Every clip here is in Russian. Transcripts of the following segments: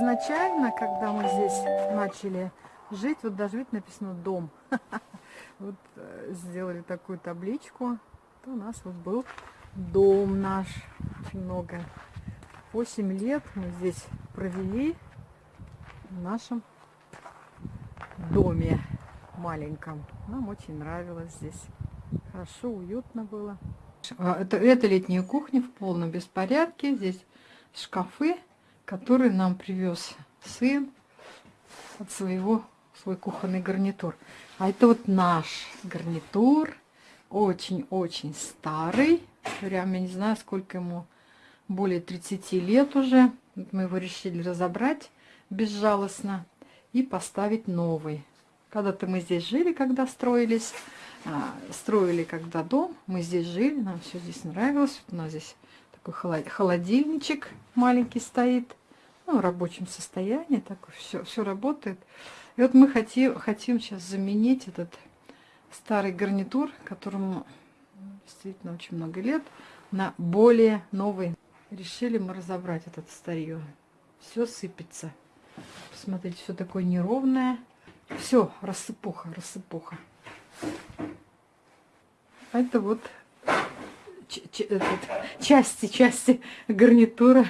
изначально, когда мы здесь начали жить, вот даже ведь написано «дом». Вот э, сделали такую табличку. У нас вот был дом наш. Очень много. 8 лет мы здесь провели в нашем доме маленьком. Нам очень нравилось здесь. Хорошо, уютно было. А, это, это летняя кухня в полном беспорядке. Здесь шкафы который нам привез сын от своего, свой кухонный гарнитур. А это вот наш гарнитур, очень-очень старый, прям я не знаю, сколько ему, более 30 лет уже. Мы его решили разобрать безжалостно и поставить новый. Когда-то мы здесь жили, когда строились, а, строили когда дом, мы здесь жили, нам все здесь нравилось. Вот у нас здесь такой холодильничек маленький стоит ну, рабочем состоянии, так все, все работает. И вот мы хотим, хотим сейчас заменить этот старый гарнитур, которому действительно очень много лет, на более новый. Решили мы разобрать этот старье. Все сыпется. Посмотрите, все такое неровное. Все, рассыпуха, рассыпуха. А это вот части, части гарнитура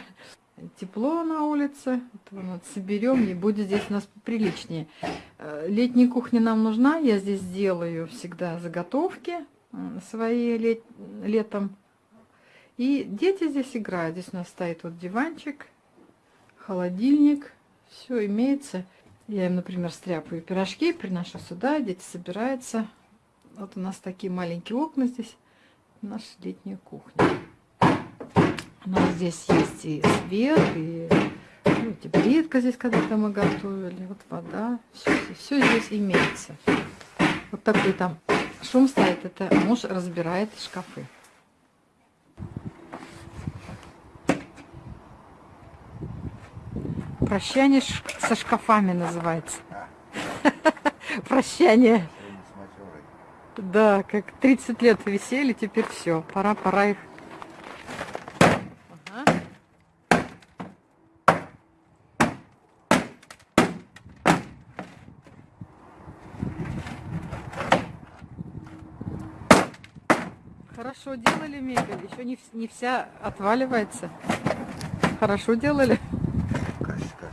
тепло на улице. Вот, соберем и будет здесь у нас приличнее. Э, летняя кухня нам нужна. Я здесь делаю всегда заготовки свои лет, летом. И дети здесь играют. Здесь у нас стоит вот диванчик, холодильник. Все имеется. Я им, например, стряпаю пирожки, приношу сюда, дети собираются. Вот у нас такие маленькие окна здесь. Наша летняя кухня. Но здесь есть и свет, и ну, теплитка здесь когда-то мы готовили, вот вода, все, все здесь имеется. Вот такой там шум стоит, это муж разбирает шкафы. Прощание со шкафами называется. Прощание. Да, как 30 лет висели, теперь все, пора, пора их Хорошо делали мебель, еще не, не вся отваливается. Хорошо делали. Качество,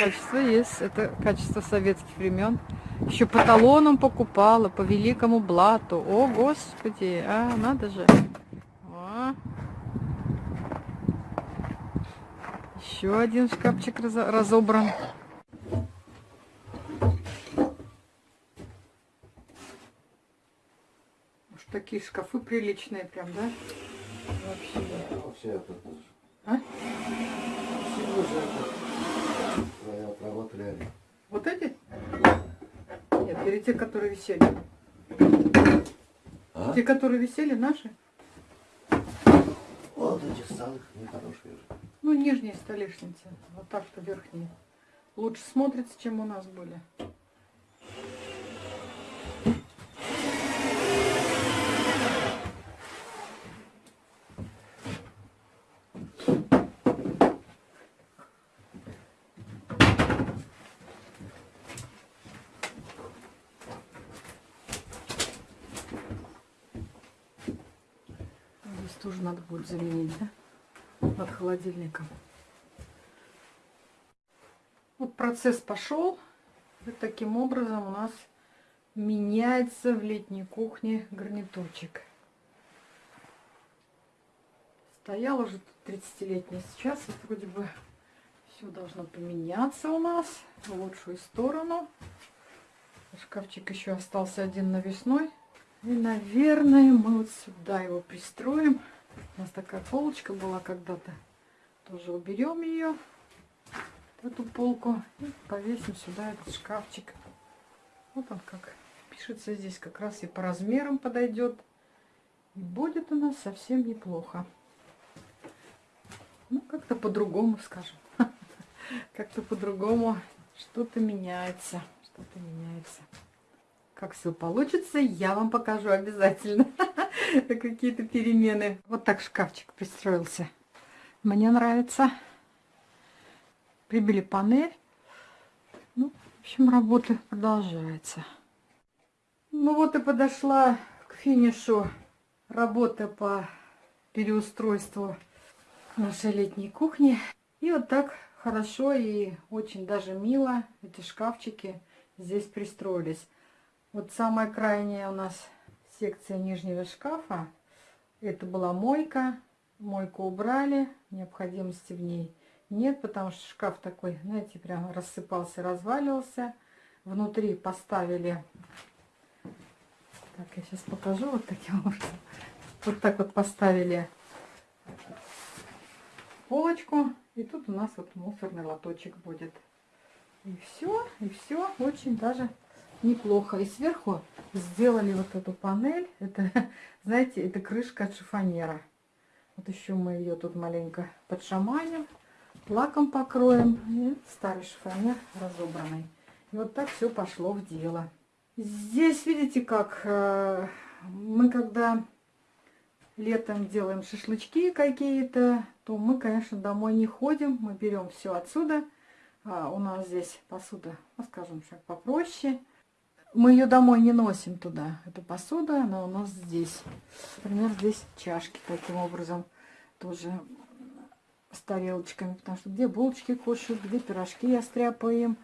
качество есть. Это качество советских времен. Еще по талонам покупала, по великому блату. О, господи, а, надо же. О. Еще один шкафчик разобран. Уж такие шкафы приличные прям, да? Вообще. Да, вообще это тоже. А? Все уже это. Отработали. Вот эти? Нет, или те, которые висели. А? Те, которые висели, наши? Вот эти самых нехорошие же. Ну, нижние столешницы. Вот так-то верхние. Лучше смотрится, чем у нас были. надо будет заменить, да? От холодильника. Вот процесс пошел. Вот таким образом у нас меняется в летней кухне гарнитурчик. Стоял уже 30-летний. Сейчас вот вроде бы все должно поменяться у нас в лучшую сторону. Шкафчик еще остался один навесной. И, наверное, мы вот сюда его пристроим. У нас такая полочка была когда-то. Тоже уберем ее, эту полку, и повесим сюда этот шкафчик. Вот он как пишется здесь, как раз и по размерам подойдет. И будет у нас совсем неплохо. Ну, как-то по-другому, скажем. Как-то по-другому что-то меняется. Что-то меняется. Как все получится, я вам покажу обязательно. какие-то перемены. Вот так шкафчик пристроился. Мне нравится. Прибили панель. Ну, в общем, работа продолжается. Ну вот и подошла к финишу работа по переустройству нашей летней кухни. И вот так хорошо и очень даже мило эти шкафчики здесь пристроились. Вот самое крайнее у нас секция нижнего шкафа. Это была мойка. Мойку убрали. Необходимости в ней нет, потому что шкаф такой, знаете, прям рассыпался, разваливался. Внутри поставили... Так, я сейчас покажу вот таким образом. Вот так вот поставили полочку. И тут у нас вот мусорный лоточек будет. И все, и все очень даже неплохо. И сверху сделали вот эту панель. Это, знаете, это крышка от шифонера. Вот еще мы ее тут маленько подшаманим, лаком покроем. И старый шифонер разобранный. И вот так все пошло в дело. Здесь, видите, как э, мы когда летом делаем шашлычки какие-то, то мы, конечно, домой не ходим. Мы берем все отсюда. А у нас здесь посуда, ну, скажем так, попроще. Мы ее домой не носим туда. Эту посуду, она у нас здесь. Например, здесь чашки таким образом тоже с тарелочками. Потому что где булочки кушают, где пирожки я стряпаю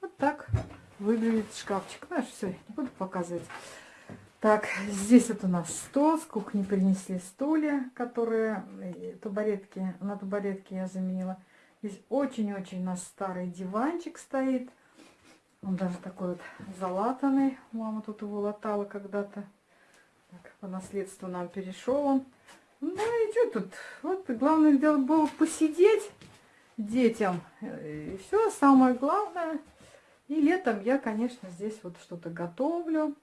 Вот так выглядит шкафчик. Знаешь, все, не буду показывать. Так, здесь вот у нас стол. С кухни принесли стулья, которые э, табуретки, на табуретке я заменила. Здесь очень-очень у нас старый диванчик стоит. Он даже такой вот залатанный. Мама тут его латала когда-то. По наследству нам перешел он. Ну и что тут? Вот главное дело было посидеть детям. И все самое главное. И летом я, конечно, здесь вот что-то готовлю,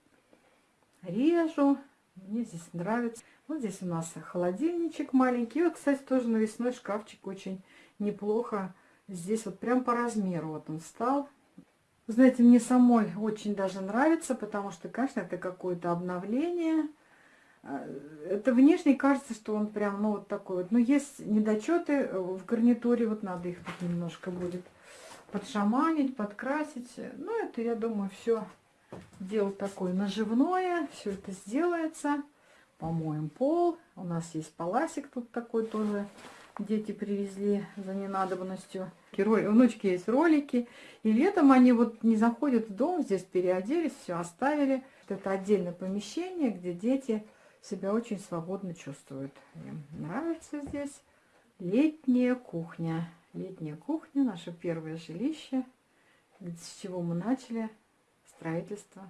режу. Мне здесь нравится. Вот здесь у нас холодильничек маленький. Вот, кстати, тоже навесной шкафчик очень неплохо. Здесь вот прям по размеру вот он стал. Знаете, мне самой очень даже нравится, потому что, конечно, это какое-то обновление. А, это внешне кажется, что он прям, ну, вот такой вот. Но есть недочеты в гарнитуре, вот надо их тут немножко будет подшаманить, подкрасить. Ну, это, я думаю, все дело такое наживное. Все это сделается. Помоем пол. У нас есть паласик тут такой тоже дети привезли за ненадобностью. Внучки есть ролики. И летом они вот не заходят в дом, здесь переоделись, все оставили. Это отдельное помещение, где дети себя очень свободно чувствуют. Им нравится здесь летняя кухня. Летняя кухня, наше первое жилище, с чего мы начали строительство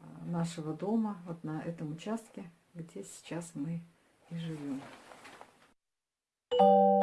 а, нашего дома вот на этом участке, где сейчас мы и живем. you